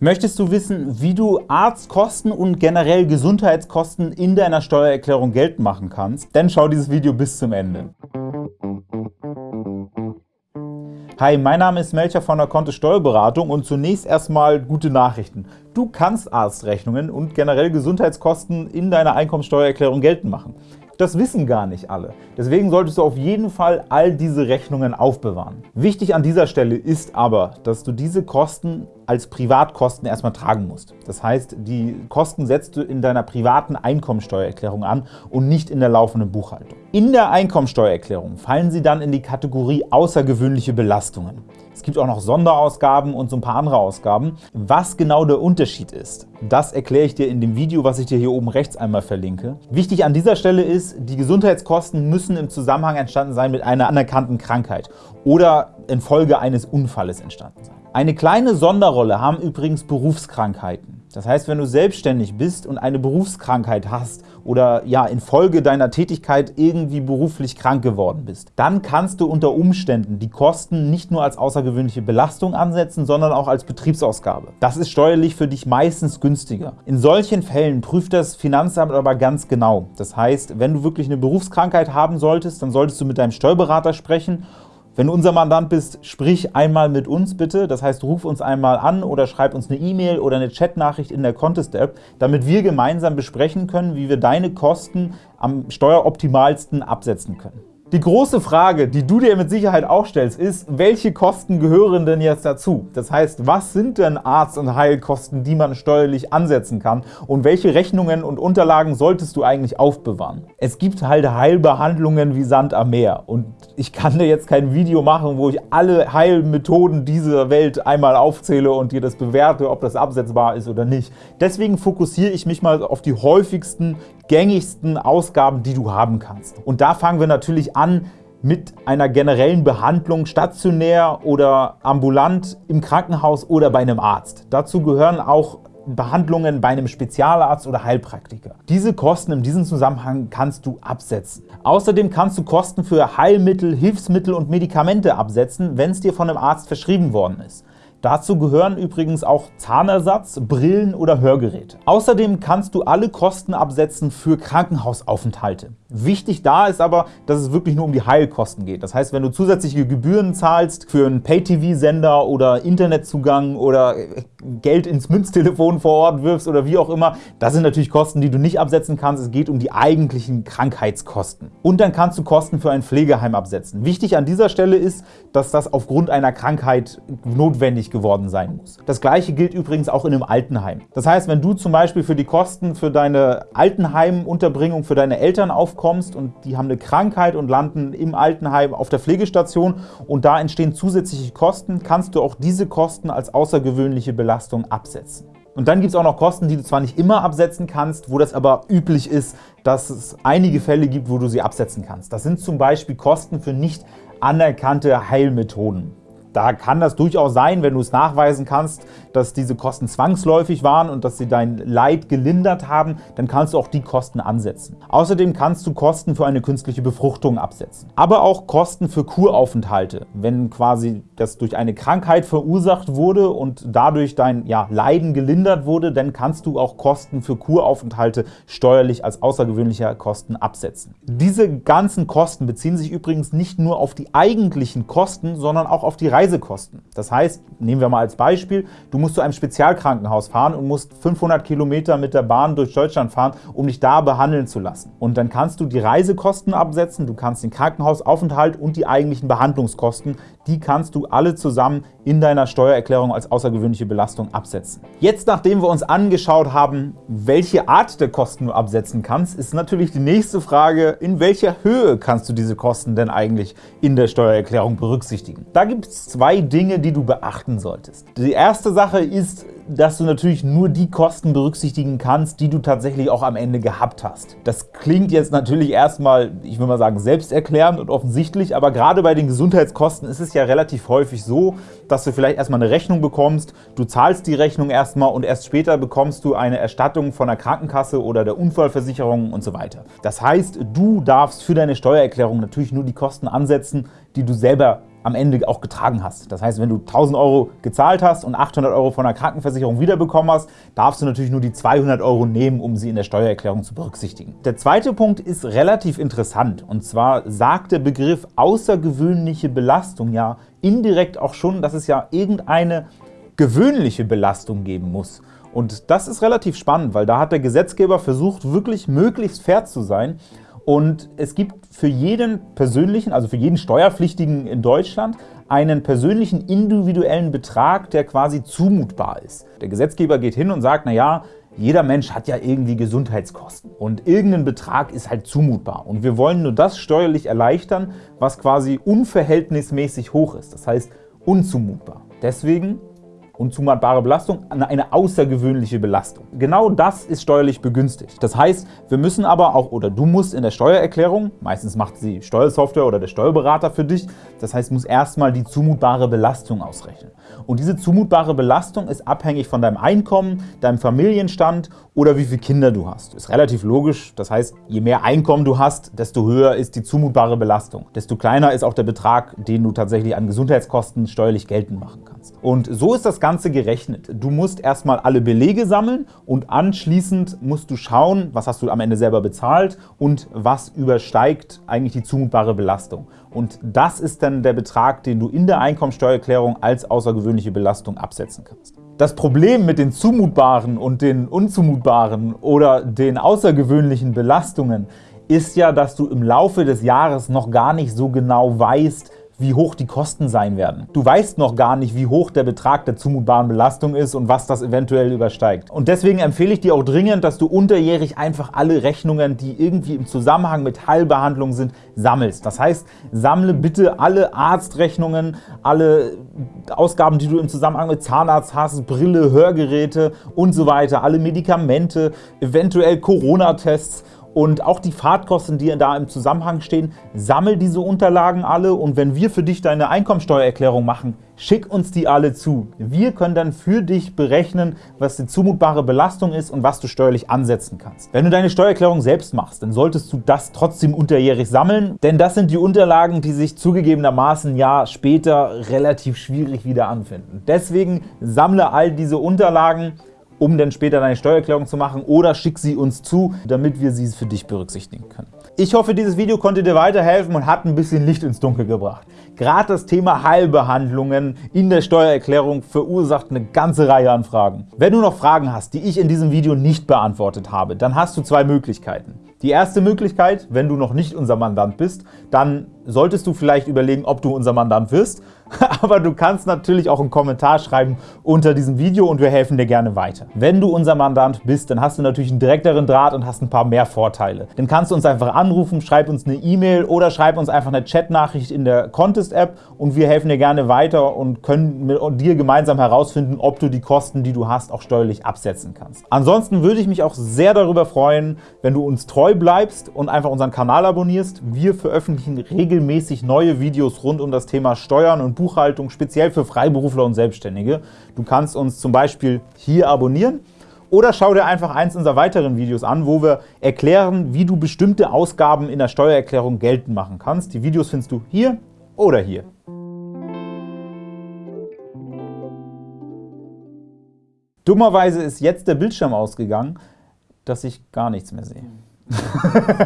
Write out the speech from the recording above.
Möchtest du wissen, wie du Arztkosten und generell Gesundheitskosten in deiner Steuererklärung geltend machen kannst? Dann schau dieses Video bis zum Ende. Hi, mein Name ist Melcher von der Kontist Steuerberatung und zunächst erstmal gute Nachrichten. Du kannst Arztrechnungen und generell Gesundheitskosten in deiner Einkommensteuererklärung geltend machen. Das wissen gar nicht alle. Deswegen solltest du auf jeden Fall all diese Rechnungen aufbewahren. Wichtig an dieser Stelle ist aber, dass du diese Kosten als Privatkosten erstmal tragen musst. Das heißt, die Kosten setzt du in deiner privaten Einkommensteuererklärung an und nicht in der laufenden Buchhaltung. In der Einkommensteuererklärung fallen sie dann in die Kategorie außergewöhnliche Belastungen. Es gibt auch noch Sonderausgaben und so ein paar andere Ausgaben. Was genau der Unterschied ist, das erkläre ich dir in dem Video, was ich dir hier oben rechts einmal verlinke. Wichtig an dieser Stelle ist, die Gesundheitskosten müssen im Zusammenhang entstanden sein mit einer anerkannten Krankheit oder infolge eines Unfalles entstanden sein. Eine kleine Sonderrolle haben übrigens Berufskrankheiten. Das heißt, wenn du selbstständig bist und eine Berufskrankheit hast oder ja infolge deiner Tätigkeit irgendwie beruflich krank geworden bist, dann kannst du unter Umständen die Kosten nicht nur als außergewöhnliche Belastung ansetzen, sondern auch als Betriebsausgabe. Das ist steuerlich für dich meistens günstiger. In solchen Fällen prüft das Finanzamt aber ganz genau. Das heißt, wenn du wirklich eine Berufskrankheit haben solltest, dann solltest du mit deinem Steuerberater sprechen wenn du unser Mandant bist, sprich einmal mit uns bitte. Das heißt, ruf uns einmal an oder schreib uns eine E-Mail oder eine Chatnachricht in der Contest-App, damit wir gemeinsam besprechen können, wie wir deine Kosten am steueroptimalsten absetzen können. Die große Frage, die du dir mit Sicherheit auch stellst, ist, welche Kosten gehören denn jetzt dazu? Das heißt, was sind denn Arzt- und Heilkosten, die man steuerlich ansetzen kann und welche Rechnungen und Unterlagen solltest du eigentlich aufbewahren? Es gibt halt Heilbehandlungen wie Sand am Meer und ich kann dir jetzt kein Video machen, wo ich alle Heilmethoden dieser Welt einmal aufzähle und dir das bewerte, ob das absetzbar ist oder nicht. Deswegen fokussiere ich mich mal auf die häufigsten, gängigsten Ausgaben, die du haben kannst. Und da fangen wir natürlich an mit einer generellen Behandlung stationär oder ambulant im Krankenhaus oder bei einem Arzt. Dazu gehören auch Behandlungen bei einem Spezialarzt oder Heilpraktiker. Diese Kosten in diesem Zusammenhang kannst du absetzen. Außerdem kannst du Kosten für Heilmittel, Hilfsmittel und Medikamente absetzen, wenn es dir von einem Arzt verschrieben worden ist. Dazu gehören übrigens auch Zahnersatz, Brillen oder Hörgeräte. Außerdem kannst du alle Kosten absetzen für Krankenhausaufenthalte. Wichtig da ist aber, dass es wirklich nur um die Heilkosten geht. Das heißt, wenn du zusätzliche Gebühren zahlst für einen Pay-TV-Sender oder Internetzugang oder Geld ins Münztelefon vor Ort wirfst oder wie auch immer, das sind natürlich Kosten, die du nicht absetzen kannst. Es geht um die eigentlichen Krankheitskosten. Und dann kannst du Kosten für ein Pflegeheim absetzen. Wichtig an dieser Stelle ist, dass das aufgrund einer Krankheit notwendig geworden sein muss. Das gleiche gilt übrigens auch in einem Altenheim. Das heißt, wenn du zum Beispiel für die Kosten für deine Altenheimunterbringung für deine Eltern auf kommst und die haben eine Krankheit und landen im Altenheim auf der Pflegestation und da entstehen zusätzliche Kosten, kannst du auch diese Kosten als außergewöhnliche Belastung absetzen. Und dann gibt es auch noch Kosten, die du zwar nicht immer absetzen kannst, wo das aber üblich ist, dass es einige Fälle gibt, wo du sie absetzen kannst. Das sind zum Beispiel Kosten für nicht anerkannte Heilmethoden. Da kann das durchaus sein, wenn du es nachweisen kannst, dass diese Kosten zwangsläufig waren und dass sie dein Leid gelindert haben, dann kannst du auch die Kosten ansetzen. Außerdem kannst du Kosten für eine künstliche Befruchtung absetzen. Aber auch Kosten für Kuraufenthalte, wenn quasi das durch eine Krankheit verursacht wurde und dadurch dein ja, Leiden gelindert wurde, dann kannst du auch Kosten für Kuraufenthalte steuerlich als außergewöhnliche Kosten absetzen. Diese ganzen Kosten beziehen sich übrigens nicht nur auf die eigentlichen Kosten, sondern auch auf die Reisekosten. Das heißt, nehmen wir mal als Beispiel, du musst zu einem Spezialkrankenhaus fahren und musst 500 Kilometer mit der Bahn durch Deutschland fahren, um dich da behandeln zu lassen. Und dann kannst du die Reisekosten absetzen, du kannst den Krankenhausaufenthalt und die eigentlichen Behandlungskosten, die kannst du alle zusammen in deiner Steuererklärung als außergewöhnliche Belastung absetzen. Jetzt, nachdem wir uns angeschaut haben, welche Art der Kosten du absetzen kannst, ist natürlich die nächste Frage, in welcher Höhe kannst du diese Kosten denn eigentlich in der Steuererklärung berücksichtigen? Da gibt es zwei Dinge, die du beachten solltest. Die erste Sache ist, dass du natürlich nur die Kosten berücksichtigen kannst, die du tatsächlich auch am Ende gehabt hast. Das klingt jetzt natürlich erstmal, ich will mal sagen, selbsterklärend und offensichtlich, aber gerade bei den Gesundheitskosten ist es ja relativ häufig so, dass du vielleicht erstmal eine Rechnung bekommst, du zahlst die Rechnung erstmal und erst später bekommst du eine Erstattung von der Krankenkasse oder der Unfallversicherung und so weiter. Das heißt, du darfst für deine Steuererklärung natürlich nur die Kosten ansetzen, die du selber am Ende auch getragen hast. Das heißt, wenn du 1.000 Euro gezahlt hast und 800 Euro von der Krankenversicherung wiederbekommen hast, darfst du natürlich nur die 200 Euro nehmen, um sie in der Steuererklärung zu berücksichtigen. Der zweite Punkt ist relativ interessant, und zwar sagt der Begriff außergewöhnliche Belastung ja indirekt auch schon, dass es ja irgendeine gewöhnliche Belastung geben muss. Und das ist relativ spannend, weil da hat der Gesetzgeber versucht, wirklich möglichst fair zu sein und es gibt für jeden persönlichen, also für jeden Steuerpflichtigen in Deutschland, einen persönlichen individuellen Betrag, der quasi zumutbar ist. Der Gesetzgeber geht hin und sagt, na ja, jeder Mensch hat ja irgendwie Gesundheitskosten und irgendein Betrag ist halt zumutbar. Und wir wollen nur das steuerlich erleichtern, was quasi unverhältnismäßig hoch ist, das heißt unzumutbar. Deswegen unzumutbare Belastung eine außergewöhnliche Belastung. Genau das ist steuerlich begünstigt. Das heißt, wir müssen aber auch, oder du musst in der Steuererklärung, meistens macht sie Steuersoftware oder der Steuerberater für dich, das heißt, muss erstmal die zumutbare Belastung ausrechnen. Und diese zumutbare Belastung ist abhängig von deinem Einkommen, deinem Familienstand oder wie viele Kinder du hast. Ist relativ logisch, das heißt, je mehr Einkommen du hast, desto höher ist die zumutbare Belastung. Desto kleiner ist auch der Betrag, den du tatsächlich an Gesundheitskosten steuerlich geltend machen Und so ist das Ganze gerechnet. Du musst erstmal alle Belege sammeln und anschließend musst du schauen, was hast du am Ende selber bezahlt und was übersteigt eigentlich die zumutbare Belastung. Und das ist dann der Betrag, den du in der Einkommensteuererklärung als außergewöhnliche Belastung absetzen kannst. Das Problem mit den zumutbaren und den unzumutbaren oder den außergewöhnlichen Belastungen ist ja, dass du im Laufe des Jahres noch gar nicht so genau weißt, wie hoch die Kosten sein werden. Du weißt noch gar nicht, wie hoch der Betrag der zumutbaren Belastung ist und was das eventuell übersteigt. Und deswegen empfehle ich dir auch dringend, dass du unterjährig einfach alle Rechnungen, die irgendwie im Zusammenhang mit Heilbehandlung sind, sammelst. Das heißt, sammle bitte alle Arztrechnungen, alle Ausgaben, die du im Zusammenhang mit Zahnarzt hast, Brille, Hörgeräte und so weiter, alle Medikamente, eventuell Corona-Tests und auch die Fahrtkosten, die da im Zusammenhang stehen, sammel diese Unterlagen alle und wenn wir für dich deine Einkommensteuererklärung machen, schick uns die alle zu. Wir können dann für dich berechnen, was die zumutbare Belastung ist und was du steuerlich ansetzen kannst. Wenn du deine Steuererklärung selbst machst, dann solltest du das trotzdem unterjährig sammeln, denn das sind die Unterlagen, die sich zugegebenermaßen ein Jahr später relativ schwierig wieder anfinden. Deswegen sammle all diese Unterlagen, um dann später deine Steuererklärung zu machen oder schick sie uns zu, damit wir sie für dich berücksichtigen können. Ich hoffe, dieses Video konnte dir weiterhelfen und hat ein bisschen Licht ins Dunkel gebracht. Gerade das Thema Heilbehandlungen in der Steuererklärung verursacht eine ganze Reihe an Fragen. Wenn du noch Fragen hast, die ich in diesem Video nicht beantwortet habe, dann hast du zwei Möglichkeiten. Die erste Möglichkeit, wenn du noch nicht unser Mandant bist, dann solltest du vielleicht überlegen, ob du unser Mandant wirst. Aber du kannst natürlich auch einen Kommentar schreiben unter diesem Video und wir helfen dir gerne weiter. Wenn du unser Mandant bist, dann hast du natürlich einen direkteren Draht und hast ein paar mehr Vorteile. Dann kannst du uns einfach anrufen, schreib uns eine E-Mail oder schreib uns einfach eine Chatnachricht in der Contest-App und wir helfen dir gerne weiter und können mit dir gemeinsam herausfinden, ob du die Kosten, die du hast, auch steuerlich absetzen kannst. Ansonsten würde ich mich auch sehr darüber freuen, wenn du uns treu bleibst und einfach unseren Kanal abonnierst. Wir veröffentlichen regelmäßig regelmäßig neue Videos rund um das Thema Steuern und Buchhaltung, speziell für Freiberufler und Selbstständige. Du kannst uns zum Beispiel hier abonnieren oder schau dir einfach eins unserer weiteren Videos an, wo wir erklären, wie du bestimmte Ausgaben in der Steuererklärung geltend machen kannst. Die Videos findest du hier oder hier. Dummerweise ist jetzt der Bildschirm ausgegangen, dass ich gar nichts mehr sehe.